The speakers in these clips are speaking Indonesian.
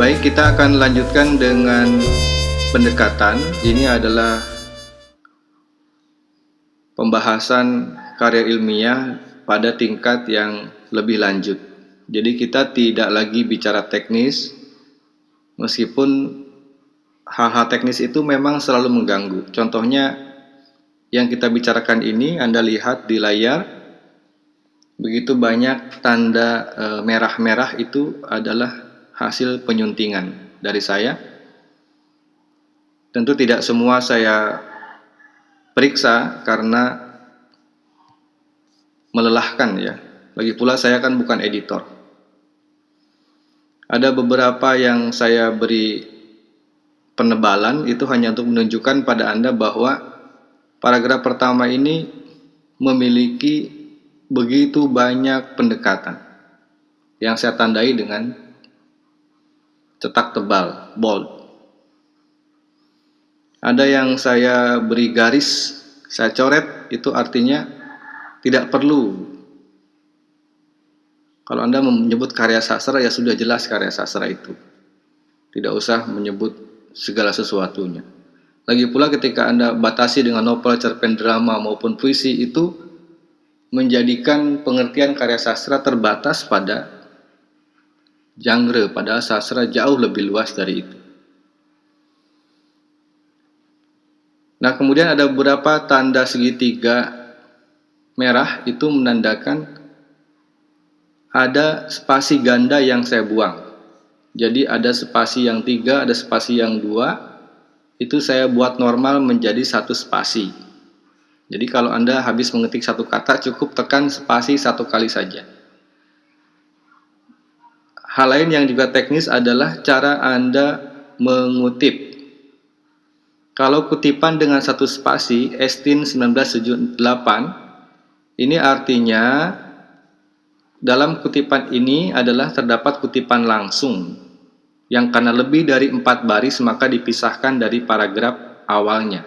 Baik, kita akan lanjutkan dengan pendekatan. Ini adalah pembahasan karya ilmiah pada tingkat yang lebih lanjut. Jadi kita tidak lagi bicara teknis, meskipun hal-hal teknis itu memang selalu mengganggu. Contohnya yang kita bicarakan ini Anda lihat di layar, begitu banyak tanda e, merah-merah itu adalah hasil penyuntingan dari saya. Tentu tidak semua saya periksa karena melelahkan ya. Lagi pula saya kan bukan editor. Ada beberapa yang saya beri penebalan itu hanya untuk menunjukkan pada Anda bahwa paragraf pertama ini memiliki begitu banyak pendekatan yang saya tandai dengan cetak tebal, bold. Ada yang saya beri garis, saya coret, itu artinya tidak perlu. Kalau Anda menyebut karya sastra, ya sudah jelas karya sastra itu. Tidak usah menyebut segala sesuatunya. Lagi pula ketika Anda batasi dengan novel, cerpen drama maupun puisi itu menjadikan pengertian karya sastra terbatas pada genre pada sastra jauh lebih luas dari itu. Nah, kemudian ada beberapa tanda segitiga merah itu menandakan ada spasi ganda yang saya buang. Jadi ada spasi yang tiga, ada spasi yang dua, itu saya buat normal menjadi satu spasi. Jadi kalau Anda habis mengetik satu kata, cukup tekan spasi satu kali saja. Hal lain yang juga teknis adalah cara Anda mengutip. Kalau kutipan dengan satu spasi, Estin 1978, ini artinya dalam kutipan ini adalah terdapat kutipan langsung yang karena lebih dari empat baris maka dipisahkan dari paragraf awalnya.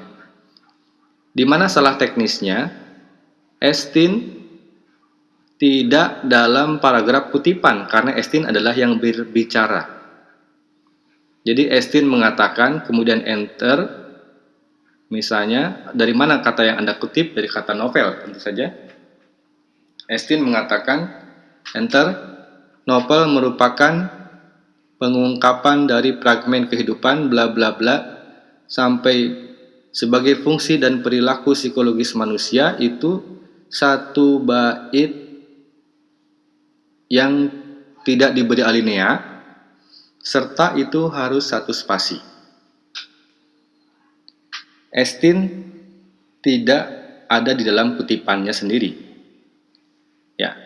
Di mana salah teknisnya? Estin tidak dalam paragraf kutipan karena Estin adalah yang berbicara. Jadi Estin mengatakan kemudian enter misalnya dari mana kata yang Anda kutip dari kata novel tentu saja. Estin mengatakan enter novel merupakan pengungkapan dari fragmen kehidupan bla bla bla sampai sebagai fungsi dan perilaku psikologis manusia itu satu bait yang tidak diberi alinea, serta itu harus satu spasi. Estin tidak ada di dalam kutipannya sendiri. Ya.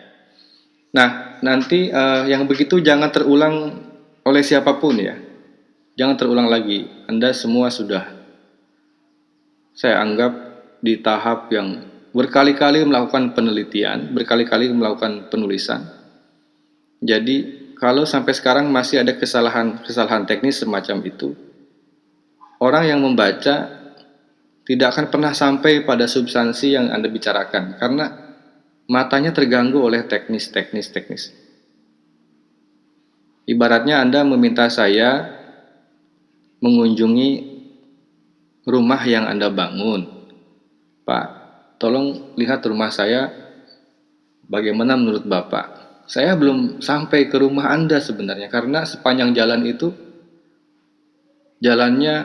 Nah, nanti uh, yang begitu jangan terulang oleh siapa pun ya. Jangan terulang lagi. Anda semua sudah saya anggap di tahap yang berkali-kali melakukan penelitian, berkali-kali melakukan penulisan jadi kalau sampai sekarang masih ada kesalahan-kesalahan teknis semacam itu, orang yang membaca tidak akan pernah sampai pada substansi yang Anda bicarakan karena matanya terganggu oleh teknis-teknis-teknis. Ibaratnya Anda meminta saya mengunjungi rumah yang Anda bangun. Pak, tolong lihat rumah saya bagaimana menurut Bapak saya belum sampai ke rumah Anda sebenarnya karena sepanjang jalan itu jalannya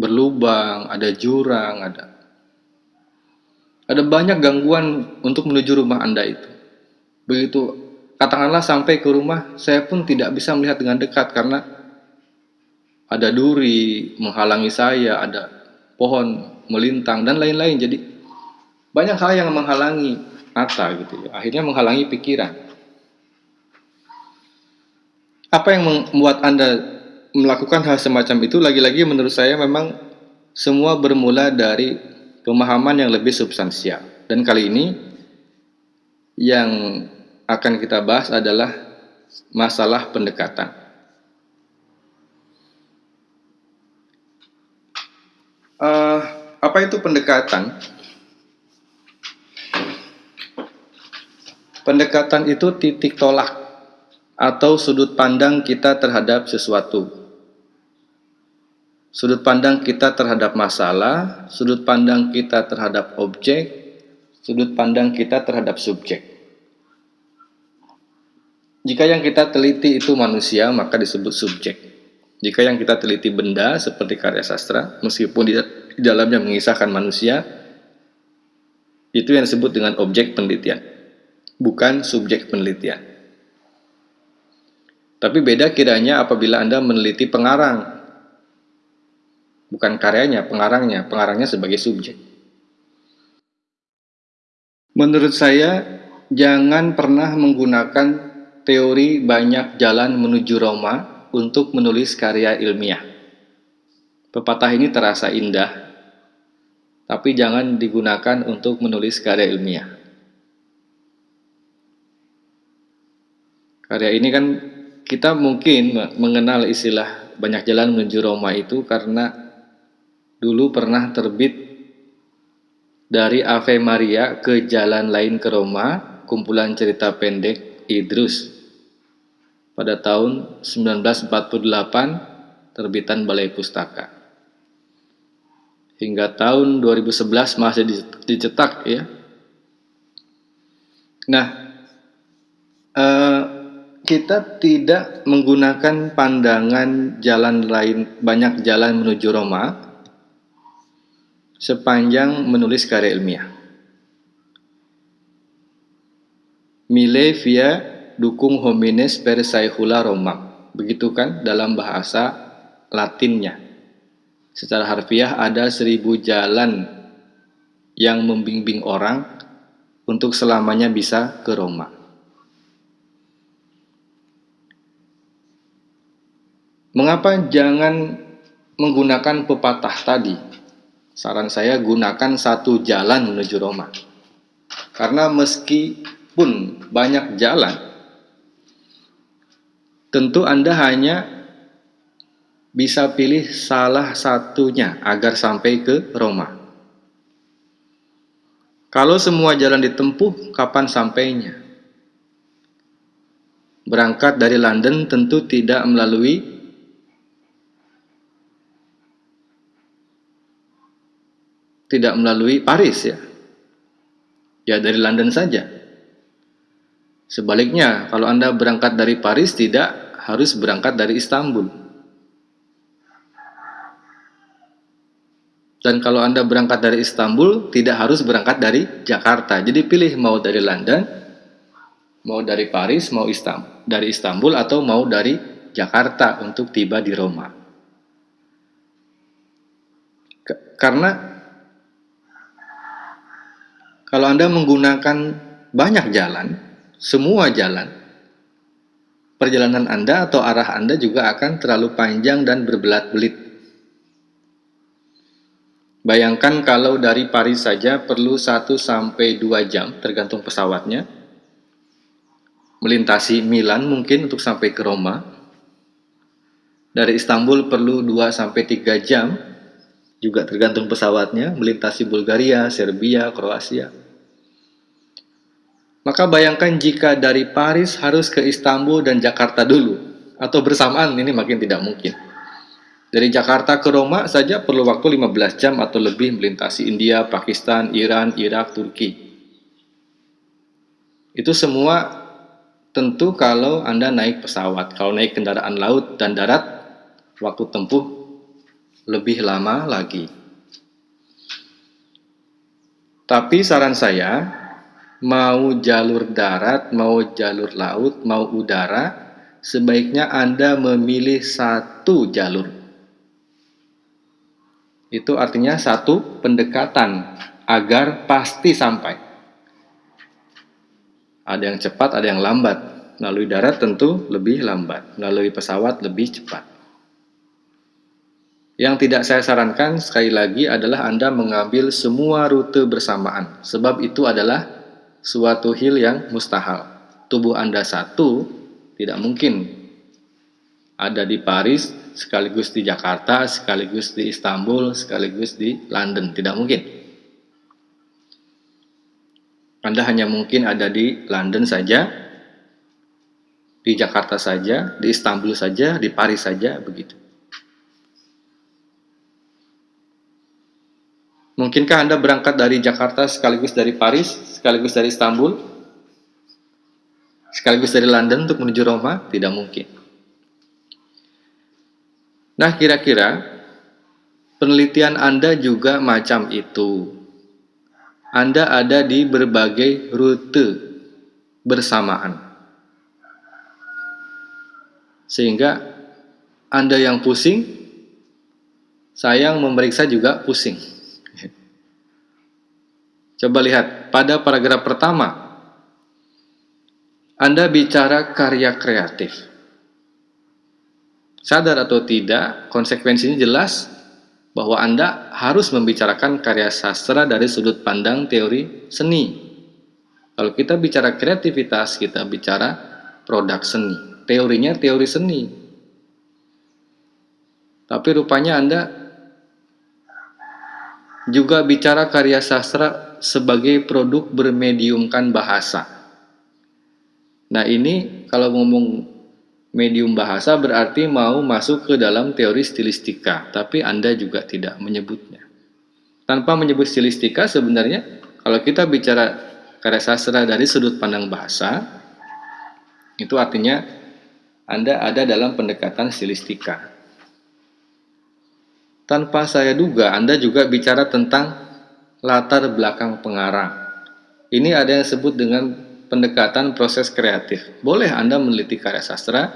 berlubang, ada jurang, ada ada banyak gangguan untuk menuju rumah Anda itu. Begitu katakanlah sampai ke rumah, saya pun tidak bisa melihat dengan dekat karena ada duri menghalangi saya, ada pohon melintang dan lain-lain. Jadi banyak hal yang menghalangi mata gitu ya. Akhirnya menghalangi pikiran. Apa yang membuat Anda melakukan hal semacam itu? Lagi-lagi menurut saya memang semua bermula dari pemahaman yang lebih substansial. Dan kali ini yang akan kita bahas adalah masalah pendekatan. Uh, apa itu pendekatan? Pendekatan itu titik tolak atau sudut pandang kita terhadap sesuatu. Sudut pandang kita terhadap masalah, sudut pandang kita terhadap objek, sudut pandang kita terhadap subjek. Jika yang kita teliti itu manusia, maka disebut subjek. Jika yang kita teliti benda seperti karya sastra, meskipun di dalamnya mengisahkan manusia, itu yang disebut dengan objek penelitian, bukan subjek penelitian. Tapi beda kiranya apabila Anda meneliti pengarang, bukan karyanya, pengarangnya, pengarangnya sebagai subjek. Menurut saya, jangan pernah menggunakan teori banyak jalan menuju Roma untuk menulis karya ilmiah. Pepatah ini terasa indah, tapi jangan digunakan untuk menulis karya ilmiah. Karya ini kan kita mungkin mengenal istilah banyak jalan menuju Roma itu karena dulu pernah terbit dari Ave Maria ke jalan lain ke Roma, kumpulan cerita pendek Idrus. Pada tahun 1948 terbitan Balai Pustaka hingga tahun 2011 masih dicetak ya. Nah, eh, kita tidak menggunakan pandangan jalan lain banyak jalan menuju Roma sepanjang menulis karya ilmiah. Mile via dukung homines per saehula Roma. Begitu kan dalam bahasa Latinnya. Secara harfiah ada seribu jalan yang membimbing orang untuk selamanya bisa ke Roma. Mengapa jangan menggunakan pepatah tadi? Saran saya gunakan satu jalan menuju Roma. Karena meskipun banyak jalan, tentu Anda hanya bisa pilih salah satunya agar sampai ke Roma. Kalau semua jalan ditempuh, kapan sampainya? Berangkat dari London tentu tidak melalui tidak melalui Paris ya. Ya dari London saja. Sebaliknya, kalau Anda berangkat dari Paris tidak harus berangkat dari Istanbul. Dan kalau Anda berangkat dari Istanbul, tidak harus berangkat dari Jakarta. Jadi pilih mau dari London, mau dari Paris, mau Istanbul, dari Istanbul atau mau dari Jakarta untuk tiba di Roma. Karena kalau Anda menggunakan banyak jalan, semua jalan, perjalanan Anda atau arah Anda juga akan terlalu panjang dan berbelat-belit Bayangkan kalau dari Paris saja perlu 1 sampai 2 jam tergantung pesawatnya. Melintasi Milan mungkin untuk sampai ke Roma. Dari Istanbul perlu 2 sampai 3 jam juga tergantung pesawatnya melintasi Bulgaria, Serbia, Kroasia. Maka bayangkan jika dari Paris harus ke Istanbul dan Jakarta dulu atau bersamaan ini makin tidak mungkin. Dari Jakarta ke Roma saja perlu waktu 15 jam atau lebih melintasi India, Pakistan, Iran, Irak, Turki. Itu semua tentu kalau Anda naik pesawat. Kalau naik kendaraan laut dan darat, waktu tempuh lebih lama lagi. Tapi saran saya, mau jalur darat, mau jalur laut, mau udara, sebaiknya Anda memilih satu jalur itu artinya satu pendekatan agar pasti sampai. Ada yang cepat, ada yang lambat. Melalui darat tentu lebih lambat, melalui pesawat lebih cepat. Yang tidak saya sarankan sekali lagi adalah Anda mengambil semua rute bersamaan, sebab itu adalah suatu hil yang mustahil. Tubuh Anda satu, tidak mungkin ada di Paris, sekaligus di Jakarta, sekaligus di Istanbul, sekaligus di London. Tidak mungkin. Anda hanya mungkin ada di London saja, di Jakarta saja, di Istanbul saja, di Paris saja, begitu. Mungkinkah Anda berangkat dari Jakarta sekaligus dari Paris, sekaligus dari Istanbul, sekaligus dari London untuk menuju Roma? Tidak mungkin. Nah, kira-kira penelitian Anda juga macam itu. Anda ada di berbagai rute bersamaan. Sehingga Anda yang pusing, saya yang memeriksa juga pusing. Coba lihat, pada paragraf pertama, Anda bicara karya kreatif. Sadar atau tidak, konsekuensinya jelas bahwa Anda harus membicarakan karya sastra dari sudut pandang teori seni. Kalau kita bicara kreativitas, kita bicara produk seni. Teorinya teori seni. Tapi rupanya Anda juga bicara karya sastra sebagai produk bermediumkan bahasa. Nah ini kalau ngomong medium bahasa berarti mau masuk ke dalam teori stilistika, tapi Anda juga tidak menyebutnya. Tanpa menyebut stilistika sebenarnya kalau kita bicara karya sastra dari sudut pandang bahasa, itu artinya Anda ada dalam pendekatan stilistika. Tanpa saya duga, Anda juga bicara tentang latar belakang pengarang. Ini ada yang disebut dengan pendekatan proses kreatif. Boleh Anda meneliti karya sastra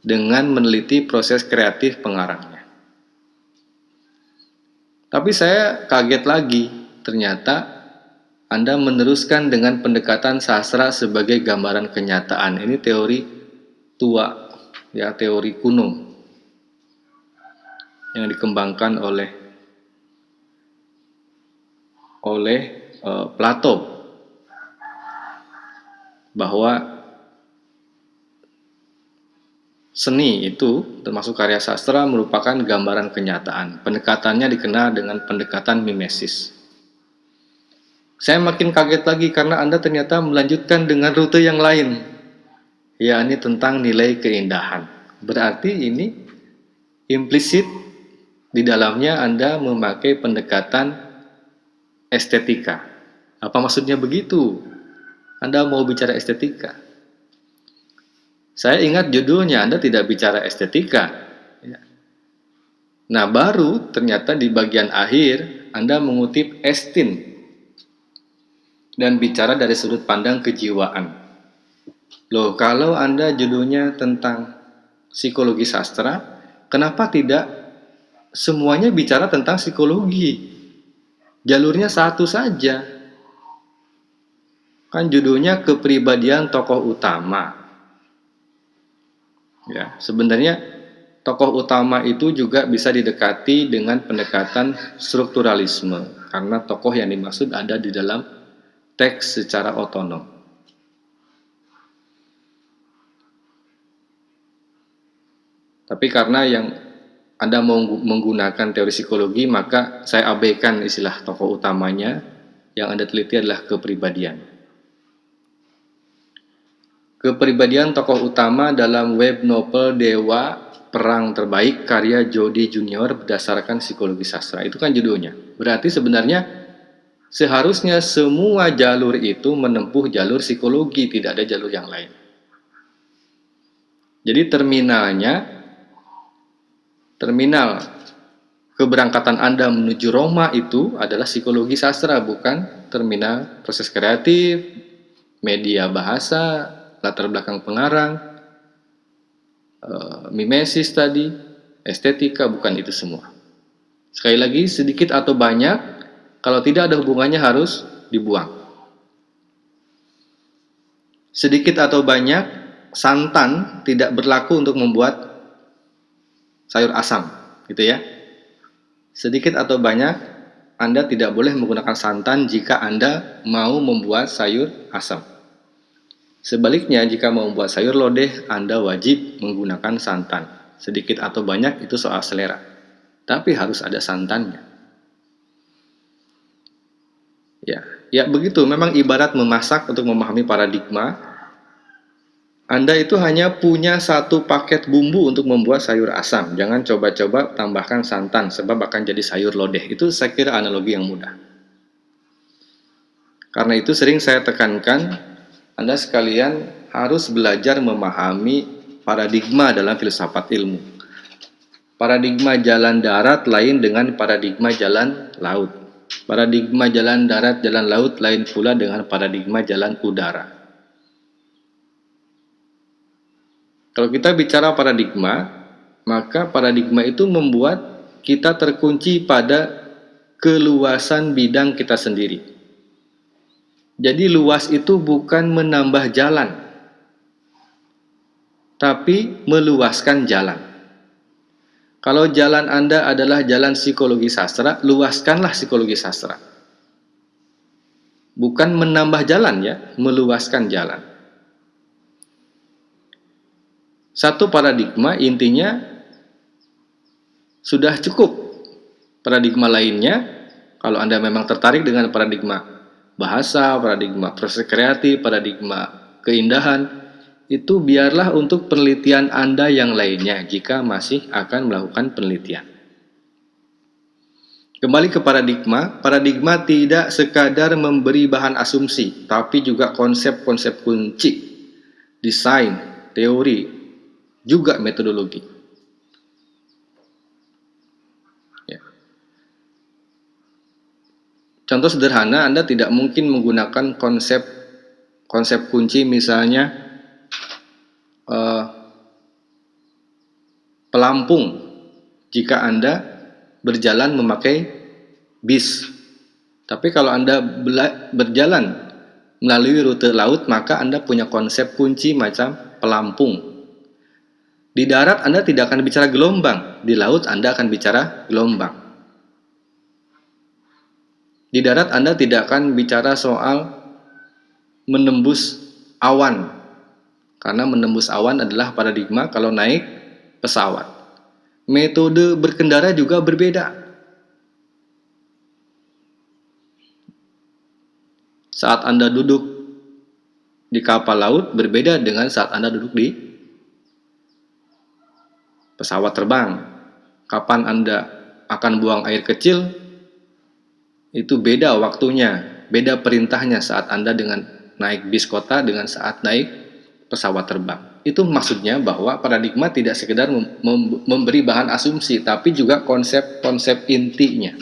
dengan meneliti proses kreatif pengarangnya. Tapi saya kaget lagi, ternyata Anda meneruskan dengan pendekatan sastra sebagai gambaran kenyataan. Ini teori tua, ya teori kuno yang dikembangkan oleh oleh uh, Plato bahwa seni itu termasuk karya sastra merupakan gambaran kenyataan. Pendekatannya dikenal dengan pendekatan mimesis. Saya makin kaget lagi karena Anda ternyata melanjutkan dengan rute yang lain, yakni tentang nilai keindahan. Berarti ini implisit di dalamnya Anda memakai pendekatan estetika. Apa maksudnya begitu? Anda mau bicara estetika. Saya ingat judulnya Anda tidak bicara estetika. Ya. Nah baru ternyata di bagian akhir Anda mengutip Estin dan bicara dari sudut pandang kejiwaan. Loh kalau Anda judulnya tentang psikologi sastra, kenapa tidak semuanya bicara tentang psikologi. Jalurnya satu saja. Kan judulnya kepribadian tokoh utama. Ya, sebenarnya tokoh utama itu juga bisa didekati dengan pendekatan strukturalisme karena tokoh yang dimaksud ada di dalam teks secara otonom. Tapi karena yang anda mau menggunakan teori psikologi, maka saya abaikan istilah tokoh utamanya. Yang Anda teliti adalah kepribadian. Kepribadian tokoh utama dalam web novel Dewa Perang Terbaik karya Jody Junior berdasarkan psikologi sastra. Itu kan judulnya. Berarti sebenarnya seharusnya semua jalur itu menempuh jalur psikologi, tidak ada jalur yang lain. Jadi terminalnya terminal keberangkatan Anda menuju Roma itu adalah psikologi sastra, bukan terminal proses kreatif, media bahasa, latar belakang pengarang, eh, mimesis tadi, estetika, bukan itu semua. Sekali lagi, sedikit atau banyak, kalau tidak ada hubungannya harus dibuang. Sedikit atau banyak, santan tidak berlaku untuk membuat sayur asam, gitu ya. Sedikit atau banyak, Anda tidak boleh menggunakan santan jika Anda mau membuat sayur asam. Sebaliknya, jika mau membuat sayur lodeh, Anda wajib menggunakan santan. Sedikit atau banyak itu soal selera. Tapi harus ada santannya. Ya, ya begitu. Memang ibarat memasak untuk memahami paradigma Anda itu hanya punya satu paket bumbu untuk membuat sayur asam. Jangan coba-coba tambahkan santan sebab akan jadi sayur lodeh. Itu saya kira analogi yang mudah. Karena itu sering saya tekankan Anda sekalian harus belajar memahami paradigma dalam filsafat ilmu. Paradigma jalan darat lain dengan paradigma jalan laut. Paradigma jalan darat, jalan laut lain pula dengan paradigma jalan udara. Kalau kita bicara paradigma, maka paradigma itu membuat kita terkunci pada keluasan bidang kita sendiri. Jadi luas itu bukan menambah jalan, tapi meluaskan jalan. Kalau jalan Anda adalah jalan psikologi sastra, luaskanlah psikologi sastra. Bukan menambah jalan ya, meluaskan jalan. Satu paradigma intinya sudah cukup. Paradigma lainnya, kalau Anda memang tertarik dengan paradigma bahasa, paradigma proses kreatif, paradigma keindahan, itu biarlah untuk penelitian Anda yang lainnya jika masih akan melakukan penelitian. Kembali ke paradigma, paradigma tidak sekadar memberi bahan asumsi, tapi juga konsep-konsep kunci, desain, teori, juga metodologi. Ya. Contoh sederhana, Anda tidak mungkin menggunakan konsep konsep kunci misalnya uh, pelampung jika Anda berjalan memakai bis. Tapi kalau Anda berjalan melalui rute laut, maka Anda punya konsep kunci macam pelampung. Di darat Anda tidak akan bicara gelombang, di laut Anda akan bicara gelombang. Di darat Anda tidak akan bicara soal menembus awan, karena menembus awan adalah paradigma kalau naik pesawat. Metode berkendara juga berbeda. Saat Anda duduk di kapal laut berbeda dengan saat Anda duduk di pesawat terbang, kapan Anda akan buang air kecil, itu beda waktunya, beda perintahnya saat Anda dengan naik bis kota dengan saat naik pesawat terbang. Itu maksudnya bahwa paradigma tidak sekedar mem memberi bahan asumsi, tapi juga konsep-konsep intinya.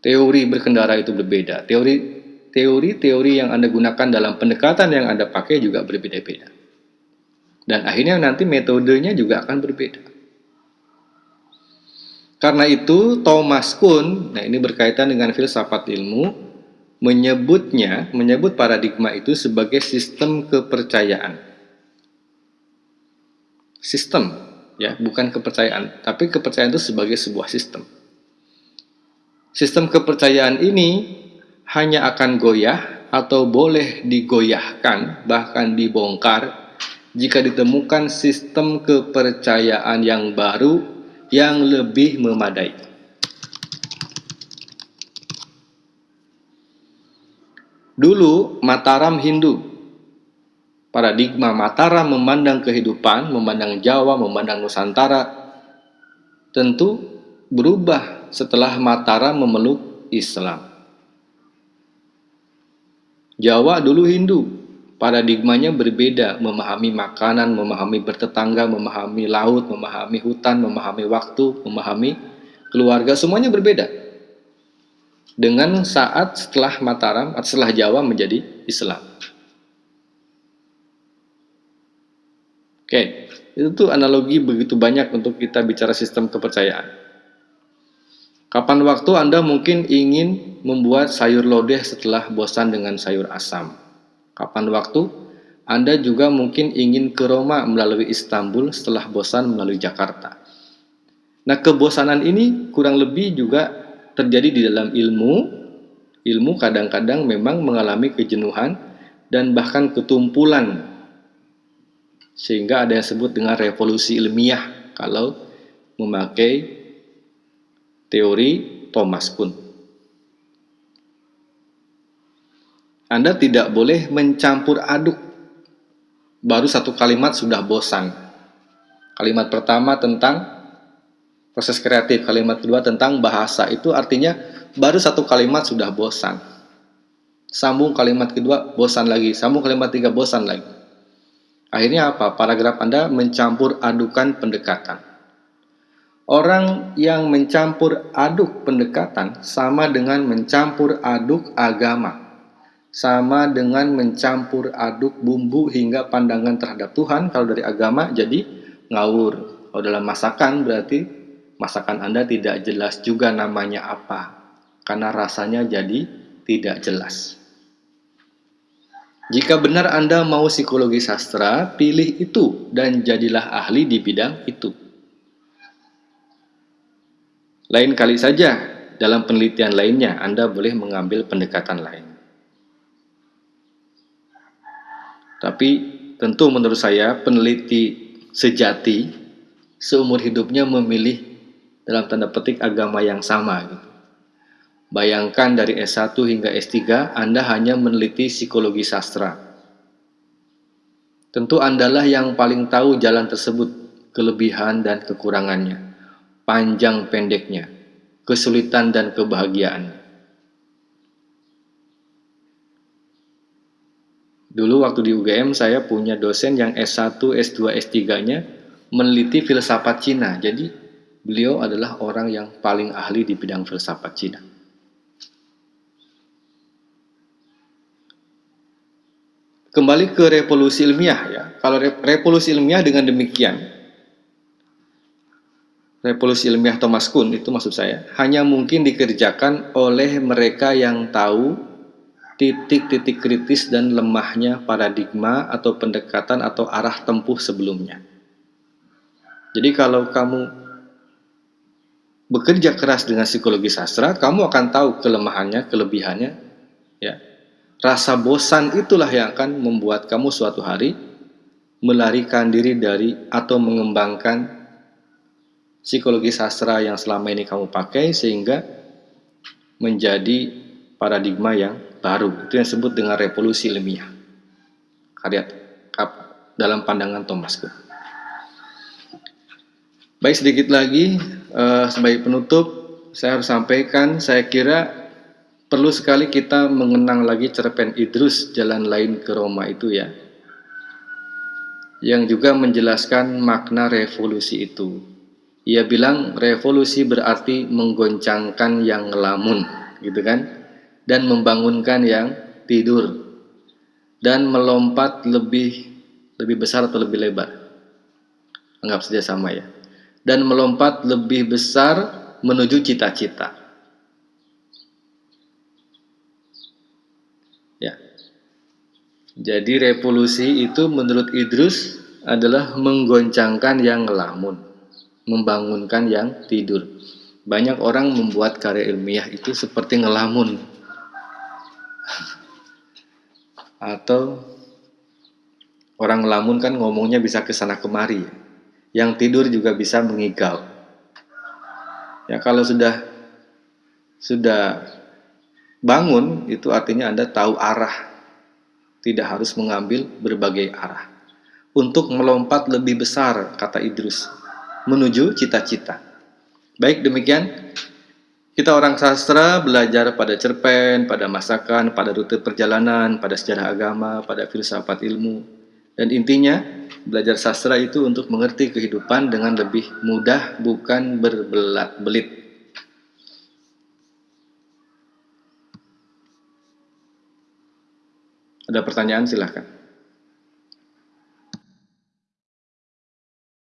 Teori berkendara itu berbeda. Teori teori-teori yang Anda gunakan dalam pendekatan yang Anda pakai juga berbeda-beda. Dan akhirnya nanti metodenya juga akan berbeda. Karena itu Thomas Kuhn, nah ini berkaitan dengan filsafat ilmu, menyebutnya, menyebut paradigma itu sebagai sistem kepercayaan. Sistem, ya, bukan kepercayaan, tapi kepercayaan itu sebagai sebuah sistem. Sistem kepercayaan ini hanya akan goyah atau boleh digoyahkan, bahkan dibongkar jika ditemukan sistem kepercayaan yang baru yang lebih memadai. Dulu Mataram Hindu, paradigma Mataram memandang kehidupan, memandang Jawa, memandang Nusantara, tentu berubah setelah Mataram memeluk Islam. Jawa dulu Hindu, paradigmanya berbeda, memahami makanan, memahami bertetangga, memahami laut, memahami hutan, memahami waktu, memahami keluarga, semuanya berbeda. Dengan saat setelah Mataram, setelah Jawa menjadi Islam. Oke, itu tuh analogi begitu banyak untuk kita bicara sistem kepercayaan. Kapan waktu Anda mungkin ingin membuat sayur lodeh setelah bosan dengan sayur asam? Kapan waktu? Anda juga mungkin ingin ke Roma melalui Istanbul setelah bosan melalui Jakarta. Nah, kebosanan ini kurang lebih juga terjadi di dalam ilmu. Ilmu kadang-kadang memang mengalami kejenuhan dan bahkan ketumpulan. Sehingga ada yang sebut dengan revolusi ilmiah kalau memakai teori Thomas Kuhn. Anda tidak boleh mencampur aduk baru satu kalimat sudah bosan. Kalimat pertama tentang proses kreatif, kalimat kedua tentang bahasa. Itu artinya baru satu kalimat sudah bosan. Sambung kalimat kedua, bosan lagi. Sambung kalimat tiga, bosan lagi. Akhirnya apa? Paragraf Anda mencampur adukan pendekatan. Orang yang mencampur aduk pendekatan sama dengan mencampur aduk agama sama dengan mencampur aduk bumbu hingga pandangan terhadap Tuhan. Kalau dari agama jadi ngawur. Kalau dalam masakan berarti masakan Anda tidak jelas juga namanya apa. Karena rasanya jadi tidak jelas. Jika benar Anda mau psikologi sastra pilih itu dan jadilah ahli di bidang itu. Lain kali saja dalam penelitian lainnya Anda boleh mengambil pendekatan lain Tapi tentu menurut saya peneliti sejati seumur hidupnya memilih dalam tanda petik agama yang sama gitu. Bayangkan dari S1 hingga S3 Anda hanya meneliti psikologi sastra. Tentu Andalah yang paling tahu jalan tersebut, kelebihan dan kekurangannya, panjang pendeknya, kesulitan dan kebahagiaan. Dulu waktu di UGM saya punya dosen yang S1, S2, S3-nya meneliti filsafat Cina. Jadi beliau adalah orang yang paling ahli di bidang filsafat Cina. Kembali ke revolusi ilmiah ya. Kalau revolusi ilmiah dengan demikian, revolusi ilmiah Thomas Kuhn itu maksud saya, hanya mungkin dikerjakan oleh mereka yang tahu titik-titik kritis dan lemahnya paradigma atau pendekatan atau arah tempuh sebelumnya. Jadi kalau kamu bekerja keras dengan psikologi sastra, kamu akan tahu kelemahannya, kelebihannya, ya. Rasa bosan itulah yang akan membuat kamu suatu hari melarikan diri dari atau mengembangkan psikologi sastra yang selama ini kamu pakai sehingga menjadi paradigma yang baru. Itu yang disebut dengan revolusi ilmiah. Karya dalam pandangan Thomas Kuhn. Baik sedikit lagi uh, sebagai penutup saya harus sampaikan saya kira perlu sekali kita mengenang lagi cerpen Idrus jalan lain ke Roma itu ya yang juga menjelaskan makna revolusi itu. Ia bilang revolusi berarti menggoncangkan yang ngelamun, gitu kan? Dan membangunkan yang tidur dan melompat lebih lebih besar atau lebih lebar. Anggap saja sama ya. Dan melompat lebih besar menuju cita-cita. Ya. Jadi revolusi itu menurut Idrus adalah menggoncangkan yang ngelamun membangunkan yang tidur. Banyak orang membuat karya ilmiah itu seperti ngelamun atau orang lamun kan ngomongnya bisa ke sana kemari yang tidur juga bisa mengigau. Ya kalau sudah sudah bangun itu artinya Anda tahu arah. Tidak harus mengambil berbagai arah. Untuk melompat lebih besar kata Idrus menuju cita-cita. Baik demikian kita orang sastra belajar pada cerpen, pada masakan, pada rute perjalanan, pada sejarah agama, pada filsafat ilmu. Dan intinya, belajar sastra itu untuk mengerti kehidupan dengan lebih mudah, bukan berbelat-belit. Ada pertanyaan silahkan.